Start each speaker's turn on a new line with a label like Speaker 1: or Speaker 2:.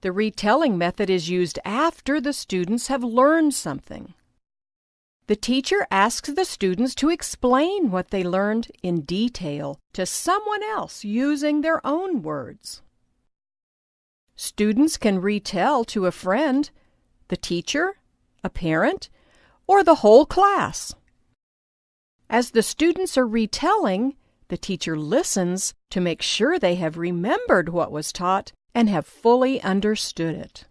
Speaker 1: The retelling method is used after the students have learned something. The teacher asks the students to explain what they learned in detail to someone else using their own words. Students can retell to a friend, the teacher, a parent, or the whole class. As the students are retelling, the teacher listens to make sure they have remembered what was taught and have fully understood it.